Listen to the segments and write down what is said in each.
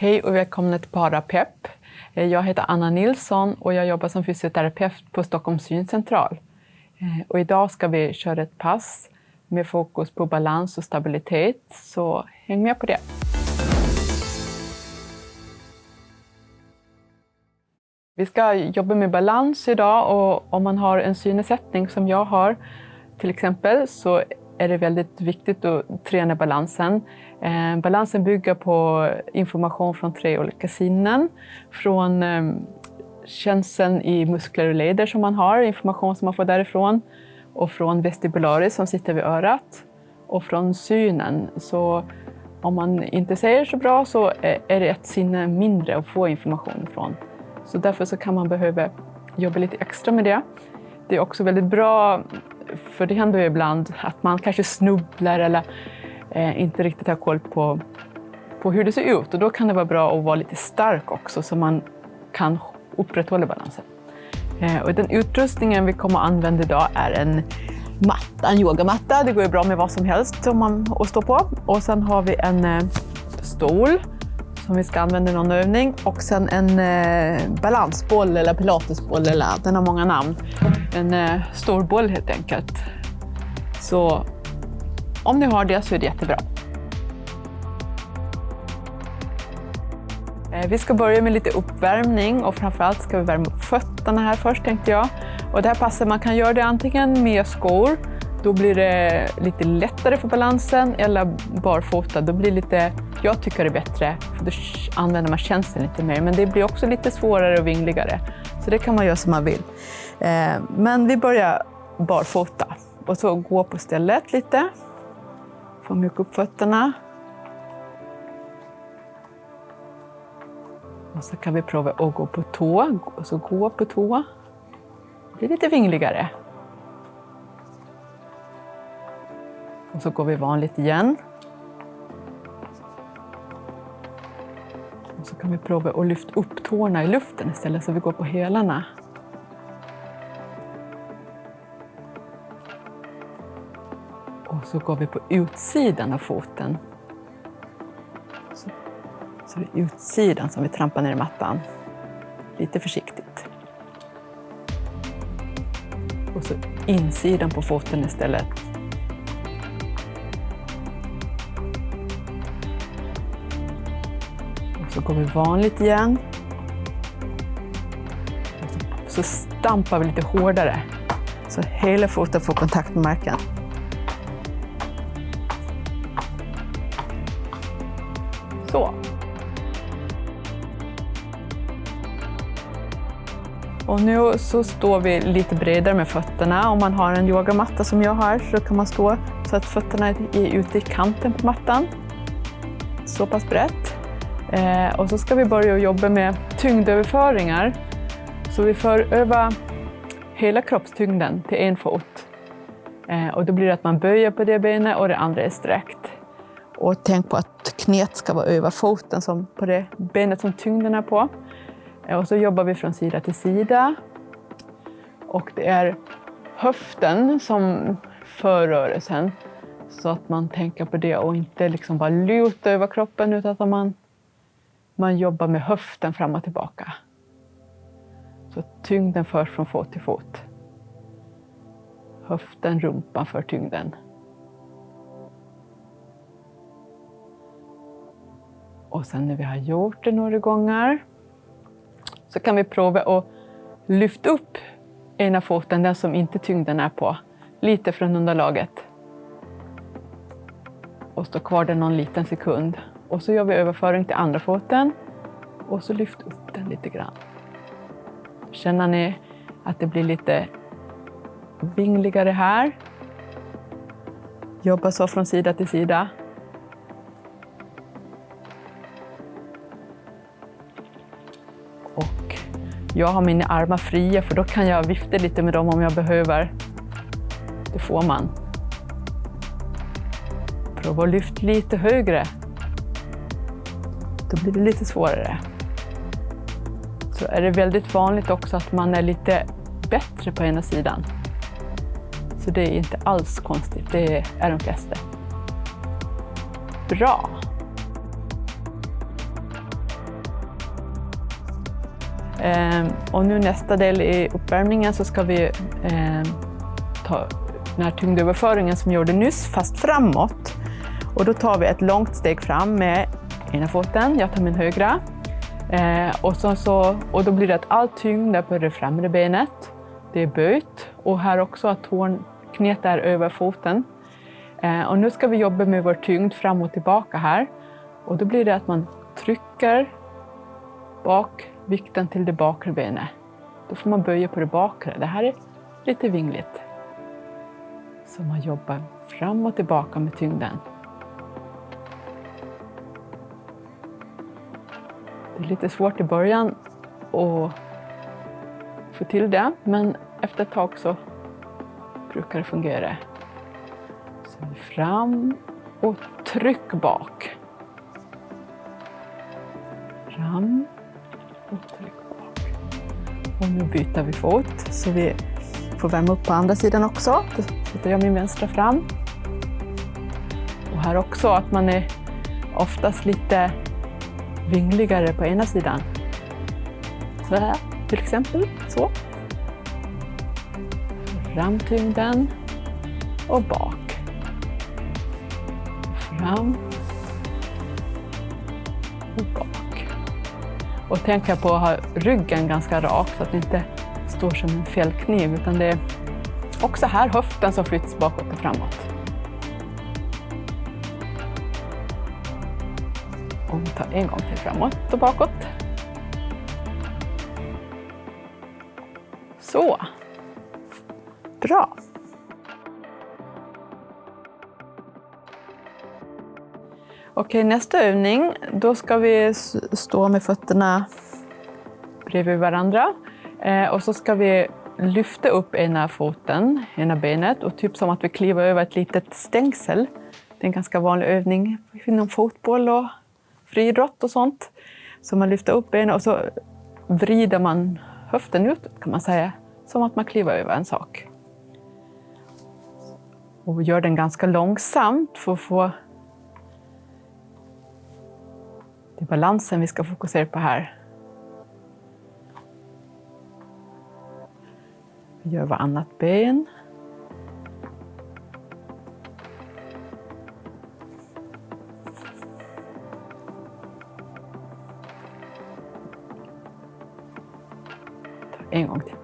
Hej och välkomna till Parapepp. Eh, jag heter Anna Nilsson och jag jobbar som fysioterapeut på Stockholms syncentral. Eh, och idag ska vi köra ett pass med fokus på balans och stabilitet, så häng med på det. Vi ska jobba med balans idag och om man har en synnedsättning som jag har till exempel så är det väldigt viktigt att träna balansen. Eh, balansen bygger på information från tre olika sinnen. Från känslan känseln i muskler och leder som man har, information som man får därifrån. Och från vestibularis som sitter vid örat. Och från synen. Så om man inte ser så bra så är det ett sinne mindre att få information ifrån. Så därför så kan man behöva jobba lite extra med det. Det är också väldigt bra, för det händer ju ibland att man kanske snubblar eller eh, inte riktigt har koll på, på hur det ser ut. Och då kan det vara bra att vara lite stark också så man kan upprätthålla balansen. Eh, och den utrustningen vi kommer att använda idag är en matta, en yogamatta. Det går ju bra med vad som helst som man, att stå på. Och sen har vi en eh, stol som vi ska använda i någon övning. Och sen en eh, balansboll eller pilatesboll, eller den har många namn. En eh, stor boll helt enkelt. Så om ni har det så är det jättebra. Eh, vi ska börja med lite uppvärmning och framförallt ska vi värma upp fötterna här först tänkte jag. Och det här passet, man kan göra det antingen med skor, då blir det lite lättare för balansen, eller barfota, då blir det lite, jag tycker det är bättre, för då använder man känslan lite mer, men det blir också lite svårare och vingligare. Så det kan man göra som man vill. Eh, men vi börjar barfota och så gå på stället lite. Få mjuka upp fötterna. Och så kan vi prova att gå på tå, och så gå på tå. Det blir lite vingligare. Och så går vi vanligt igen. Och så kan vi prova att lyfta upp tårna i luften istället så vi går på hälarna. Och så går vi på utsidan av foten. Så, så det är utsidan som vi trampar ner i mattan. Lite försiktigt. Och så insidan på foten istället. Och går vi vanligt igen. Så stampar vi lite hårdare så hela foten får kontakt med marken. Så. Och nu så står vi lite bredare med fötterna. Om man har en yogamatta som jag har så kan man stå så att fötterna är ute i kanten på mattan. Så pass brett. Eh, och så ska vi börja jobba med tyngdöverföringar. Så vi för över hela kroppstyngden till en fot. Eh, och då blir det att man böjer på det benet och det andra är sträckt. Och tänk på att knät ska vara över foten, som på det benet som tyngden är på. Eh, och så jobbar vi från sida till sida. Och det är höften som för rörelsen. Så att man tänker på det och inte liksom bara luta över kroppen utan att man, man jobbar med höften fram och tillbaka. Så tyngden förs från fot till fot. Höften, rumpan för tyngden. Och sen när vi har gjort det några gånger så kan vi prova att lyfta upp ena foten, den som inte tyngden är på, lite från underlaget. Och stå kvar där någon liten sekund. Och så gör vi överföring till andra foten och så lyft upp den lite grann. Känner ni att det blir lite vingligare här? Jobba så från sida till sida. Och Jag har mina armar fria för då kan jag vifta lite med dem om jag behöver. Det får man. Prova att lyfta lite högre. Då blir det lite svårare. Så är det väldigt vanligt också att man är lite bättre på ena sidan. Så det är inte alls konstigt, det är de flesta. Bra! Ehm, och nu nästa del i uppvärmningen så ska vi ehm, ta den här tyngdöverföringen som vi gjorde nyss, fast framåt. Och då tar vi ett långt steg fram med ena foten, jag tar min högra. Eh, och, så, så, och då blir det att all tyngd är på det främre benet. Det är böjt och här också att tån, knät är över foten. Eh, och nu ska vi jobba med vår tyngd fram och tillbaka här. Och då blir det att man trycker bak vikten till det bakre benet. Då får man böja på det bakre. Det här är lite vingligt. Så man jobbar fram och tillbaka med tyngden. Lite svårt i början att få till det, men efter ett tag så brukar det fungera. Så fram och tryck bak. Fram och tryck bak. Och nu byter vi fot så vi får värma upp på andra sidan också. Då sätter jag min vänstra fram. Och här också att man är oftast lite vingligare på ena sidan. Så här till exempel. Så. Fram tyngden och bak. Fram och bak. Och tänka på att ha ryggen ganska rak så att det inte står som en fällkniv. utan det är också här höften som flyttas bakåt och framåt. Ta en gång till framåt och bakåt. Så. Bra. Okej, nästa övning, då ska vi stå med fötterna bredvid varandra. Eh, och så ska vi lyfta upp ena foten, ena benet och typ som att vi kliver över ett litet stängsel. Det är en ganska vanlig övning inom fotboll och friidrott och sånt. Så man lyfter upp benet och så vrider man höften ut kan man säga, som att man kliver över en sak. Och gör den ganska långsamt för att få det är balansen vi ska fokusera på här. Vi gör varannat ben.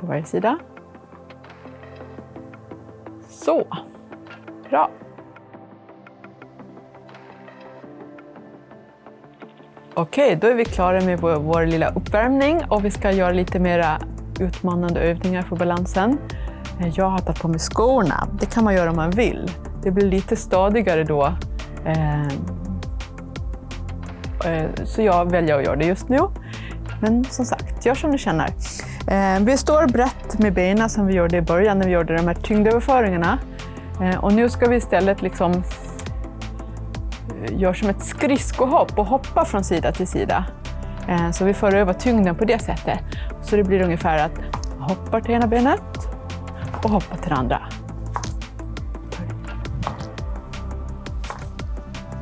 På varje sida. Så, bra. Okej, då är vi klara med vår, vår lilla uppvärmning och vi ska göra lite mera utmanande övningar för balansen. Eh, jag har tagit på mig skorna. Det kan man göra om man vill. Det blir lite stadigare då. Eh, eh, så jag väljer att göra det just nu. Men som sagt, gör som du känner. Eh, vi står brett med benen som vi gjorde i början när vi gjorde de här tyngdöverföringarna. Eh, och nu ska vi istället liksom eh, göra som ett skridskohopp och hoppa från sida till sida. Så vi för över tyngden på det sättet. Så det blir ungefär att hoppa till ena benet och hoppa till det andra.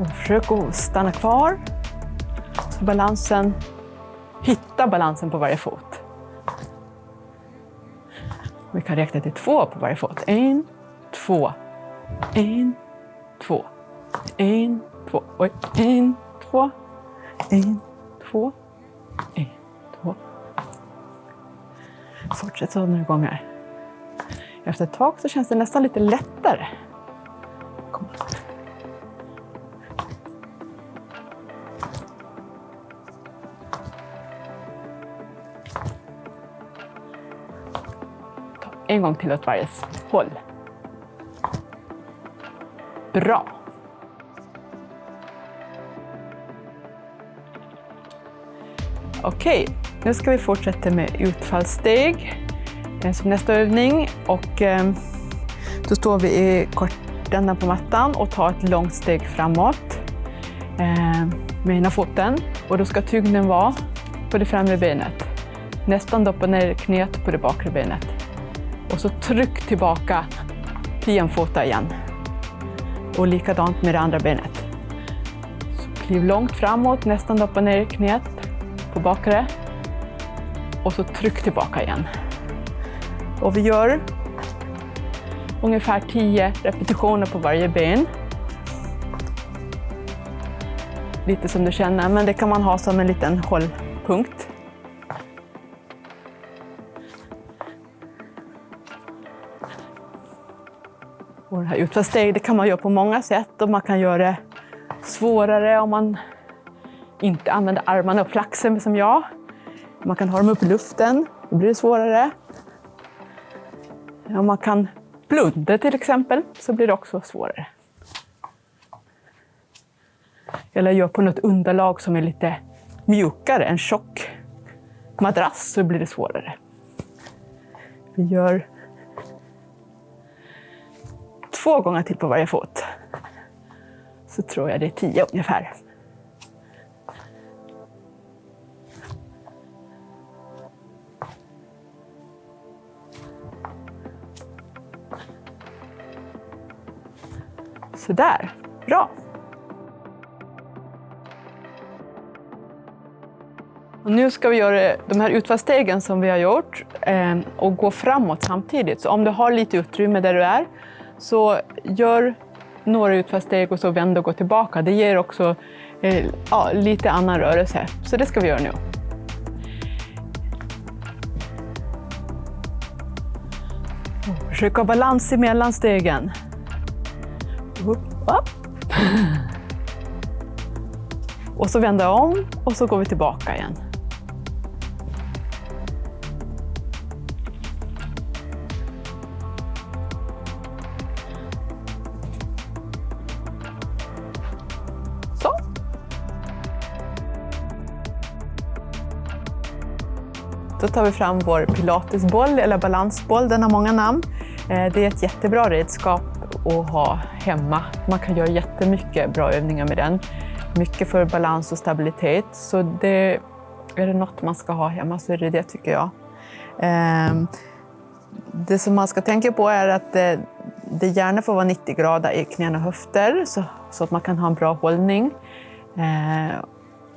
Och försök att stanna kvar. Så balansen, hitta balansen på varje fot. Vi kan räkna till två på varje fot. En, två, en, två, en, två, oj, en, två, en, två, en, två. Fortsätt så några gånger. Efter ett tag så känns det nästan lite lättare. En gång till åt varje håll. Bra! Okej, nu ska vi fortsätta med utfallssteg som nästa övning. Och ehm, då står vi i kortändan på mattan och tar ett långt steg framåt ehm, med ena foten. Och då ska tyngden vara på det främre benet. Nästan doppa ner knät på det bakre benet. Och så tryck tillbaka till jämfota igen. Och likadant med det andra benet. Så kliv långt framåt, nästan doppa ner i knät på bakre. och så tryck tillbaka igen. Och vi gör ungefär 10 repetitioner på varje ben. Lite som du känner, men det kan man ha som en liten hållpunkt. Här utfallssteg det kan man göra på många sätt och man kan göra det svårare om man inte använder armarna och flaxen som jag. Man kan ha dem upp i luften, då blir det svårare. Om man kan blunda till exempel så blir det också svårare. Eller gör på något underlag som är lite mjukare, en tjock madrass, så blir det svårare. Vi gör två gånger till på varje fot. Så tror jag det är tio ungefär. Sådär, bra. Och nu ska vi göra de här utfallsstegen som vi har gjort eh, och gå framåt samtidigt. Så om du har lite utrymme där du är, så gör några utfallssteg och så vänd och gå tillbaka. Det ger också eh, ja, lite annan rörelse. Så det ska vi göra nu. Försök ha balans i mellanstegen. Upp, upp. Och så vända om och så går vi tillbaka igen. Tar vi fram vår pilatesboll eller balansboll, den har många namn. Eh, det är ett jättebra redskap att ha hemma. Man kan göra jättemycket bra övningar med den. Mycket för balans och stabilitet. Så det, är det något man ska ha hemma så är det det tycker jag. Ehm, det som man ska tänka på är att det, det gärna får vara 90 grader i knän och höfter så, så att man kan ha en bra hållning. Eh,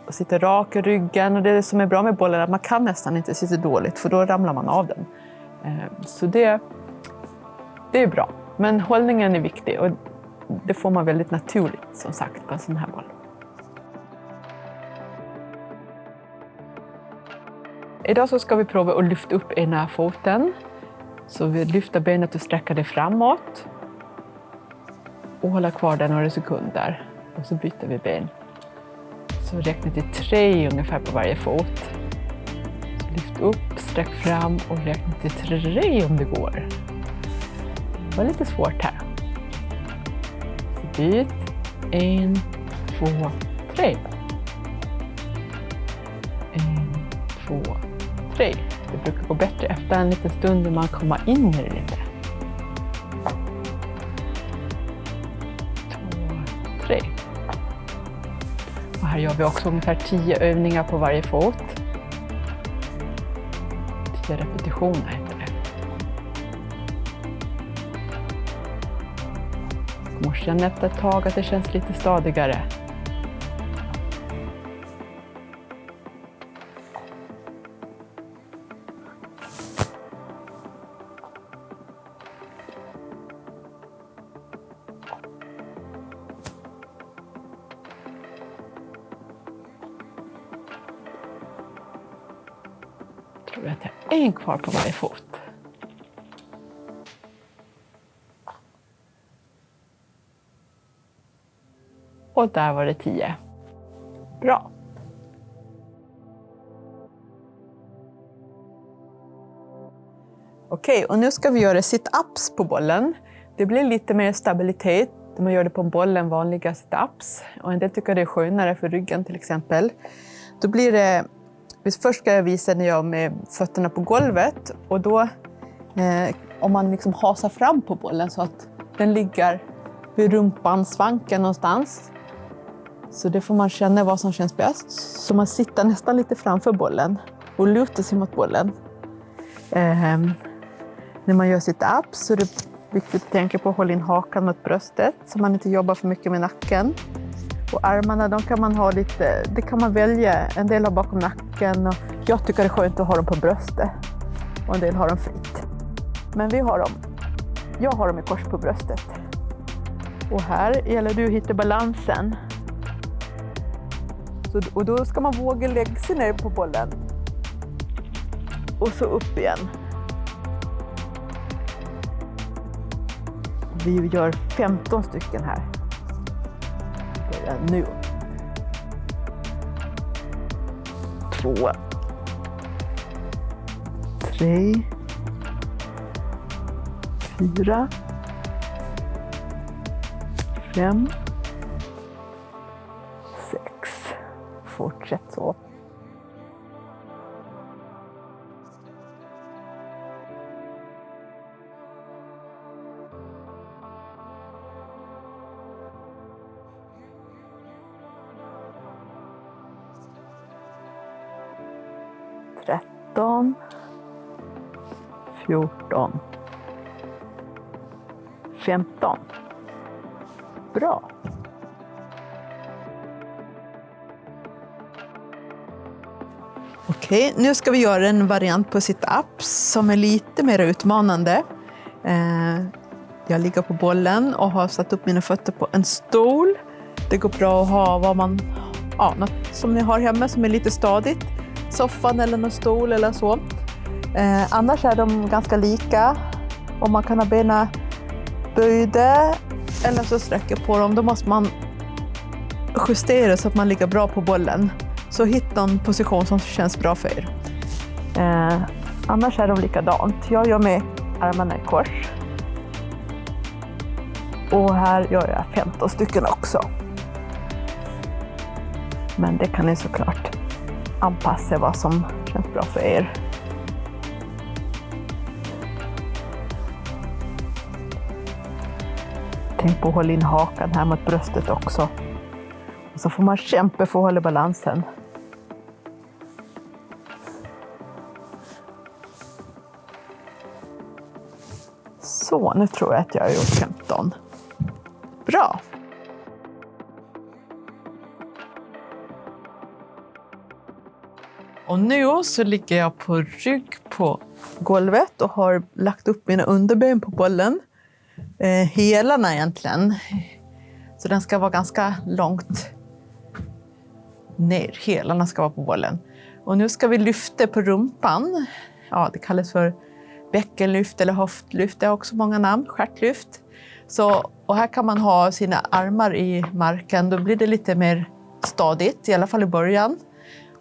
och sitta rak i ryggen. Och det som är bra med bollen är att man kan nästan inte sitta dåligt för då ramlar man av den. Eh, så det, det är bra. Men hållningen är viktig och det får man väldigt naturligt som sagt på en sån här boll. Idag så ska vi prova att lyfta upp ena foten. Så vi lyfter benet och sträcker det framåt. Och håller kvar det några sekunder. Och så byter vi ben. Så räkna till tre ungefär på varje fot. Så lyft upp, sträck fram och räkna till tre om det går. Det var lite svårt här. Så byt. En, två, tre. En, två, tre. Det brukar gå bättre efter en liten stund när man kommer in i det här gör vi också ungefär tio övningar på varje fot. Tio repetitioner. Och känn efter ett tag att det känns lite stadigare. Kvar på varje fot. Och där var det tio. Bra. Okej, och nu ska vi göra sit-ups på bollen. Det blir lite mer stabilitet när man gör det på en boll än vanliga sit-ups. Och en del tycker det är skönare för ryggen till exempel. Då blir det... Först ska jag visa när jag med fötterna på golvet och då eh, om man liksom hasar fram på bollen så att den ligger vid rumpan, svanken någonstans. Så det får man känna vad som känns bäst. Så man sitter nästan lite framför bollen och lutar sig mot bollen. Eh, när man gör sitt up så är det viktigt att tänka på att hålla in hakan mot bröstet så man inte jobbar för mycket med nacken. Och armarna de kan man ha lite, det kan man välja. En del har bakom nacken och jag tycker det är skönt att ha dem på bröstet. Och en del har dem fritt. Men vi har dem, jag har dem i kors på bröstet. Och här gäller det att hitta balansen. Så, och då ska man våga lägga sig ner på bollen. Och så upp igen. Vi gör 15 stycken här. Eh, nu. Två. Tre. Fyra. Fem. Sex. Fortsätt så. 14, 15. Bra. Okej, nu ska vi göra en variant på sit-ups som är lite mer utmanande. Eh, jag ligger på bollen och har satt upp mina fötter på en stol. Det går bra att ha vad man, ja, något som ni har hemma som är lite stadigt. Soffan eller någon stol eller så. Eh, annars är de ganska lika och man kan ha benen böjda eller så sträcker på dem. Då måste man justera så att man ligger bra på bollen. Så hitta en position som känns bra för er. Eh, annars är de likadant. Jag gör med armarna i kors. Och här gör jag 15 stycken också. Men det kan ni såklart anpassa vad som känns bra för er. Tänk på att hålla in hakan här mot bröstet också. Och så får man kämpa för att hålla balansen. Så, nu tror jag att jag har gjort 15. Bra! Och nu så ligger jag på rygg på golvet och har lagt upp mina underben på bollen. Eh, hälarna egentligen. Så den ska vara ganska långt ner. Hälarna ska vara på bålen. Och nu ska vi lyfta på rumpan. Ja, det kallas för bäckenlyft eller höftlyft. Det har också många namn. Stjärtlyft. Så, och här kan man ha sina armar i marken. Då blir det lite mer stadigt, i alla fall i början.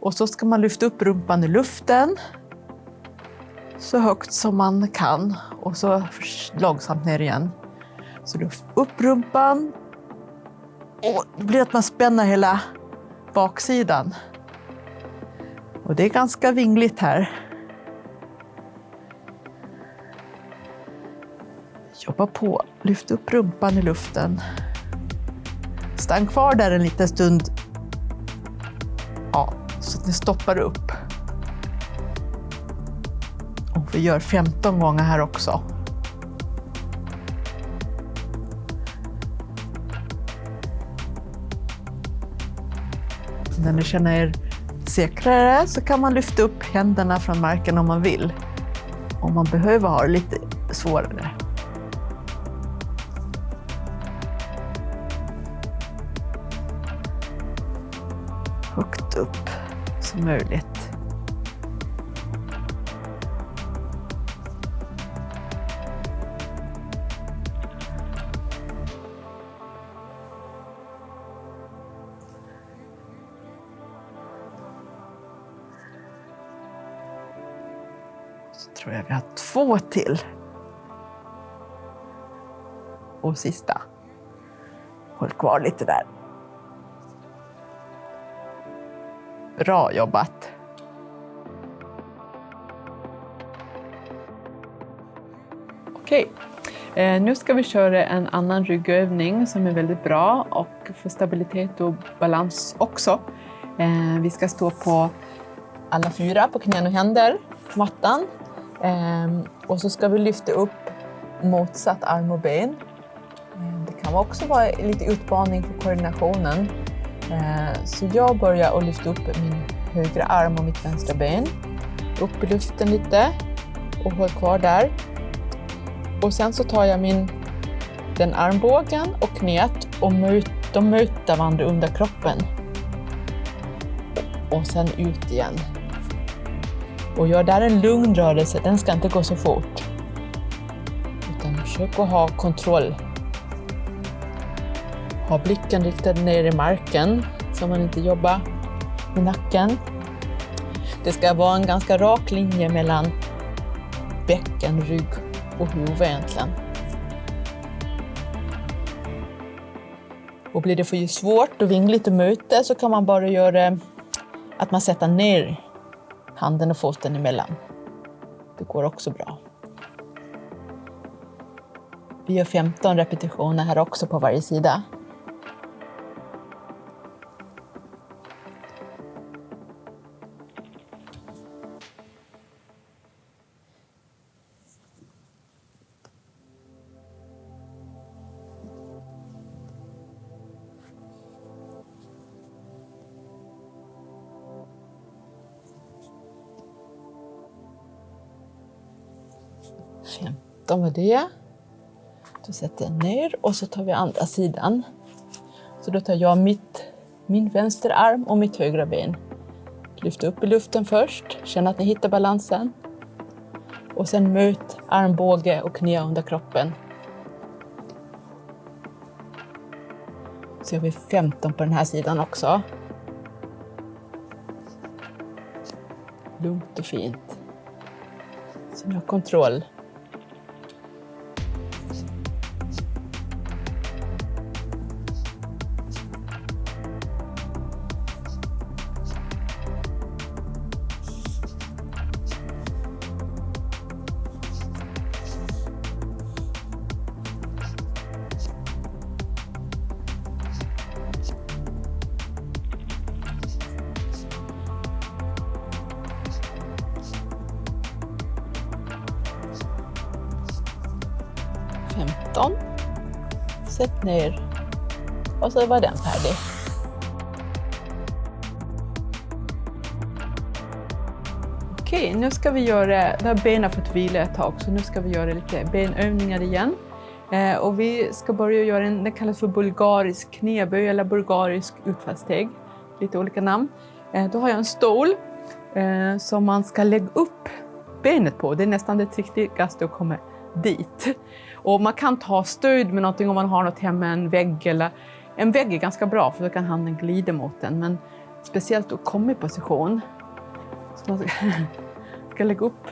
Och så ska man lyfta upp rumpan i luften så högt som man kan och så långsamt ner igen. Så lyft upp rumpan och det blir att man spänner hela baksidan. Och det är ganska vingligt här. Jobba på, lyft upp rumpan i luften. Stann kvar där en liten stund. Ja, så att ni stoppar upp. Och vi gör 15 gånger här också. När ni känner er säkrare så kan man lyfta upp händerna från marken om man vill. Om man behöver ha det lite svårare. Högt upp som möjligt. Så tror jag vi har två till. Och sista. Håll kvar lite där. Bra jobbat! Okej, eh, nu ska vi köra en annan ryggövning som är väldigt bra och för stabilitet och balans också. Eh, vi ska stå på alla fyra på knän och händer på mattan. Ehm, och så ska vi lyfta upp motsatt arm och ben. Ehm, det kan också vara lite utmaning för koordinationen. Ehm, så jag börjar att lyfta upp min högra arm och mitt vänstra ben. Upp i luften lite och håll kvar där. Och sen så tar jag min, den armbågen och knät och möt, de möter varandra under kroppen. Och sen ut igen. Och gör där en lugn rörelse, den ska inte gå så fort. Utan försök att ha kontroll. Ha blicken riktad ner i marken så man inte jobbar med nacken. Det ska vara en ganska rak linje mellan bäcken, rygg och huvud egentligen. Och blir det för svårt och vingligt att möta så kan man bara göra att man sätter ner handen och foten emellan. Det går också bra. Vi gör 15 repetitioner här också på varje sida. Femton var det. Då sätter jag ner och så tar vi andra sidan. Så då tar jag mitt, min vänsterarm och mitt högra ben. Lyft upp i luften först, känn att ni hittar balansen. Och sen möt armbåge och knä under kroppen. Så gör vi 15 på den här sidan också. Lugnt och fint. Kontroll. Femton. Sätt ner. Och så var den färdig. Okej, nu ska vi göra, nu har benen fått vila ett tag, så nu ska vi göra lite benövningar igen. Eh, och vi ska börja göra en, det kallas för bulgarisk knäböj eller bulgarisk utfallssteg. Lite olika namn. Eh, då har jag en stol eh, som man ska lägga upp benet på. Det är nästan det trickigaste att komma dit. Och man kan ta stöd med någonting om man har något hemma, en vägg eller en vägg är ganska bra för då kan handen glida mot den. Men speciellt att komma i position. Så man ska, ska lägga upp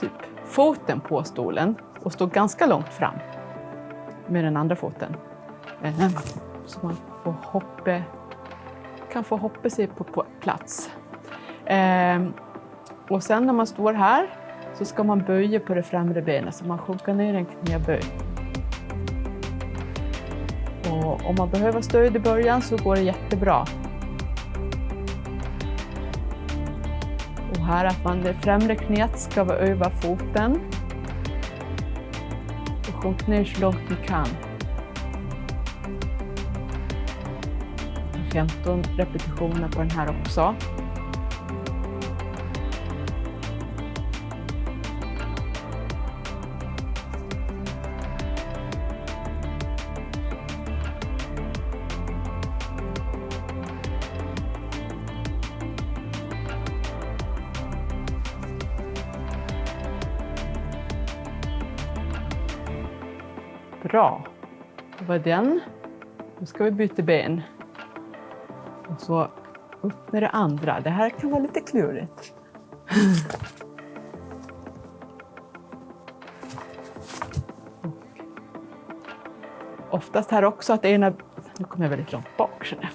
typ foten på stolen och stå ganska långt fram med den andra foten. Så man får hoppa, kan få hoppa sig på, på plats. Och sen när man står här så ska man böja på det främre benet så man sjunker ner en knäböj. Och om man behöver stöd i början så går det jättebra. Och här att man det främre knät ska vara över foten. Och sjunk ner så långt ni kan. 15 repetitioner på den här också. Var den. Nu ska vi byta ben. Och så upp med det andra. Det här kan vara lite klurigt. Oftast här också att ena... Nu kommer jag väldigt långt bak känner jag.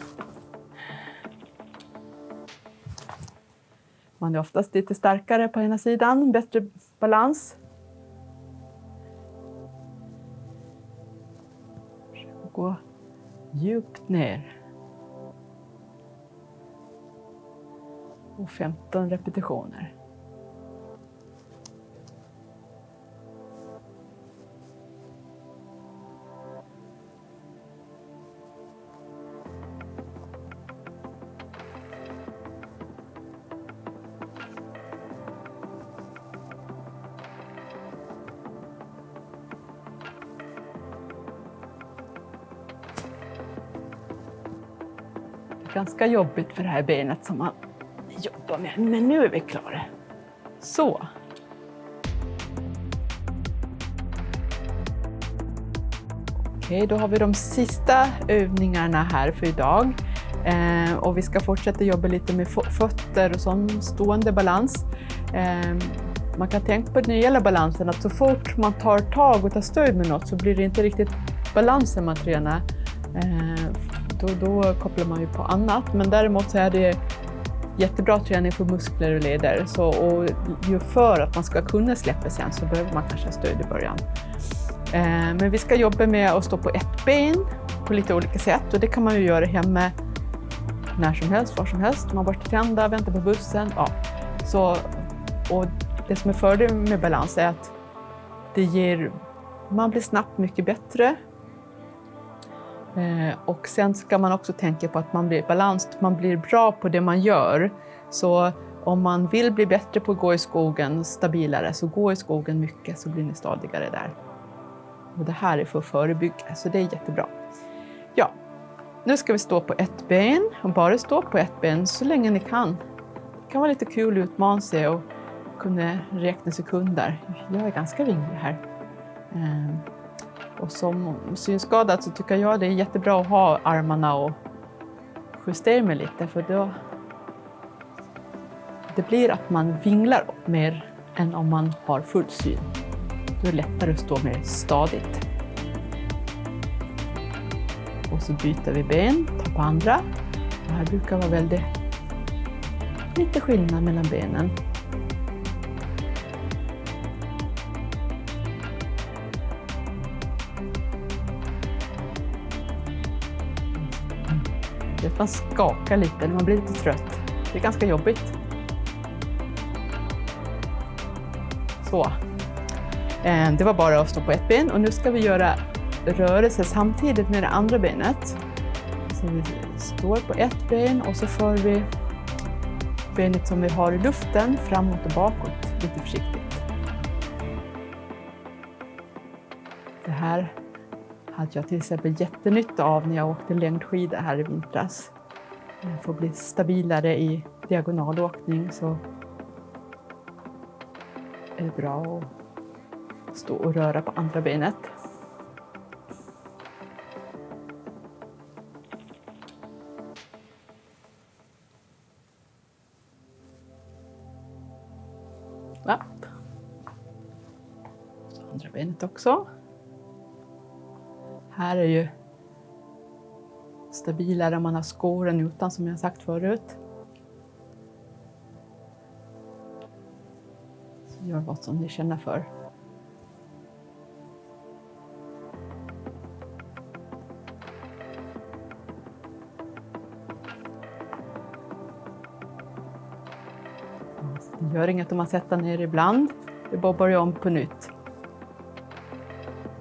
Man är oftast lite starkare på ena sidan, bättre balans. Djupt ner. Och 15 repetitioner. Ganska jobbigt för det här benet som man jobbar med. Men nu är vi klara. Så. Okej, då har vi de sista övningarna här för idag. Eh, och vi ska fortsätta jobba lite med fötter och sån stående balans. Eh, man kan tänka på när det gäller balansen att så fort man tar tag och tar stöd med något så blir det inte riktigt balansen man tränar. Eh, då, då kopplar man ju på annat. Men däremot så är det jättebra träning för muskler och leder. Så, och ju för att man ska kunna släppa sen så behöver man kanske stöd i början. Eh, men vi ska jobba med att stå på ett ben på lite olika sätt och det kan man ju göra hemma när som helst, var som helst. Man borstar tänderna, väntar på bussen. Ja. Så, och det som är fördelen med balans är att det ger, man blir snabbt mycket bättre. Eh, och sen ska man också tänka på att man blir balans, man blir bra på det man gör. Så om man vill bli bättre på att gå i skogen, stabilare, så gå i skogen mycket så blir ni stadigare där. Och det här är för att förebygga, så det är jättebra. Ja, nu ska vi stå på ett ben och bara stå på ett ben så länge ni kan. Det kan vara lite kul att utmana sig och kunna räkna sekunder. Jag är ganska vinglig här. Eh, och som synskadad så tycker jag det är jättebra att ha armarna och justera mig lite för då det blir att man vinglar mer än om man har full syn. Då är det lättare att stå mer stadigt. Och så byter vi ben, tar på andra. Det här brukar vara väldigt lite skillnad mellan benen. Man skakar lite man blir lite trött. Det är ganska jobbigt. Så. Eh, det var bara att stå på ett ben och nu ska vi göra rörelse samtidigt med det andra benet. Så vi står på ett ben och så för vi benet som vi har i luften framåt och bakåt lite försiktigt. Det här hade jag till exempel jättenytta av när jag åkte längdskidor här i vintras. För att bli stabilare i diagonalåkning så är det bra att stå och röra på andra benet. Upp. Så andra benet också. Här är ju stabilare om man har skor än utan som jag sagt förut. Så gör vad som ni känner för. Det gör inget om man sätter ner ibland. Det är bara att börja om på nytt.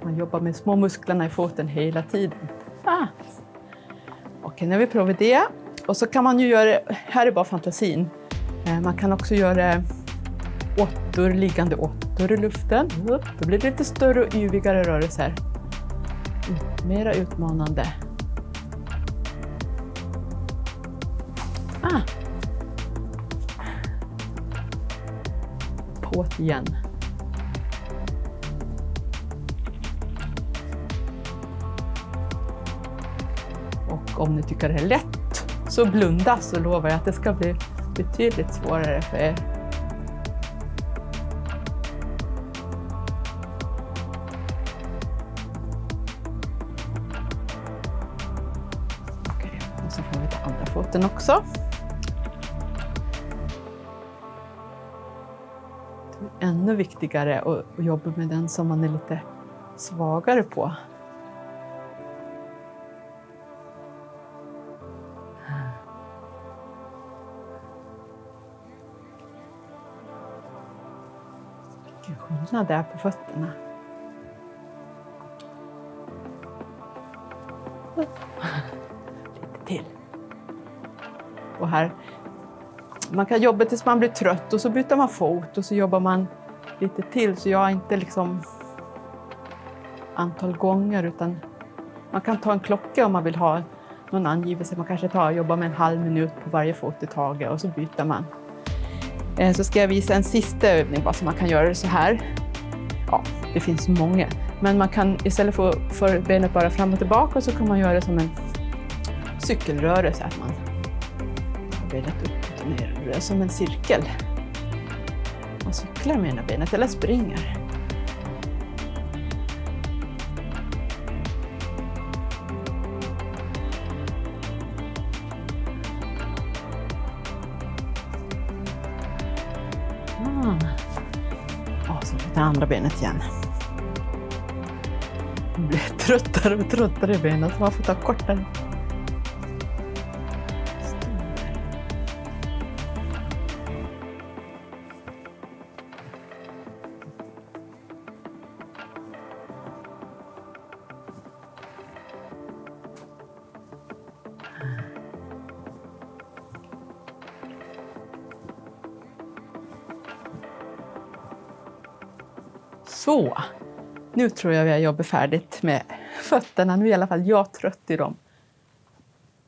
Man jobbar med små musklerna i foten hela tiden. Ah. Okej, nu har vi provat det. Och så kan man ju göra, här är bara fantasin. Eh, man kan också göra åttor, liggande åttor i luften. Då blir det lite större och yvigare rörelser. Mera utmanande. Ah. Påt igen. Om ni tycker det är lätt, så blunda så lovar jag att det ska bli betydligt svårare för er. Okej, och så får vi ta andra foten också. Det är ännu viktigare att jobba med den som man är lite svagare på. Skillnad där på fötterna. Lite till. Och här, man kan jobba tills man blir trött och så byter man fot och så jobbar man lite till. Så jag har inte liksom antal gånger utan man kan ta en klocka om man vill ha någon angivelse. Man kanske tar, jobbar med en halv minut på varje fot i taget och så byter man. Eh, så ska jag visa en sista övning bara så man kan göra det så här. Ja, det finns många. Men man kan istället för, för benet bara fram och tillbaka så kan man göra det som en cykelrörelse. Att man har benet upp och ner. Som en cirkel. Man cyklar med ena benet eller springer. Andra benet igen. Jag blir tröttare och tröttare i benen så man får ta kortare. Nu tror jag vi har jobbat färdigt med fötterna. Nu är i alla fall jag trött i dem.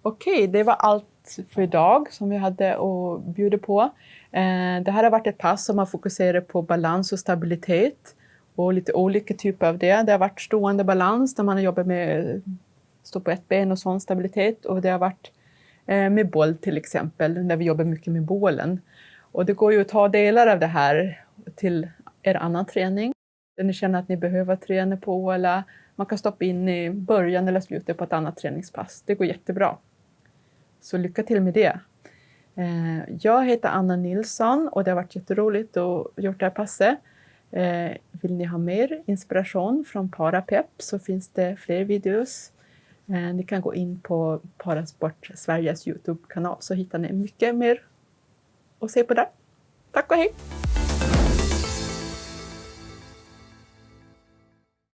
Okej, det var allt för idag som vi hade att bjuda på. Eh, det här har varit ett pass som har fokuserat på balans och stabilitet och lite olika typer av det. Det har varit stående balans där man har jobbat med stå på ett ben och sån stabilitet och det har varit eh, med boll till exempel, där vi jobbar mycket med bålen. Och det går ju att ta delar av det här till er annan träning ni känner att ni behöver träna på eller man kan stoppa in i början eller slutet på ett annat träningspass. Det går jättebra. Så lycka till med det. Eh, jag heter Anna Nilsson och det har varit jätteroligt att gjort det här passet. Eh, vill ni ha mer inspiration från Parapep så finns det fler videos. Eh, ni kan gå in på Parasport Sveriges Youtube-kanal så hittar ni mycket mer att se på där. Tack och hej!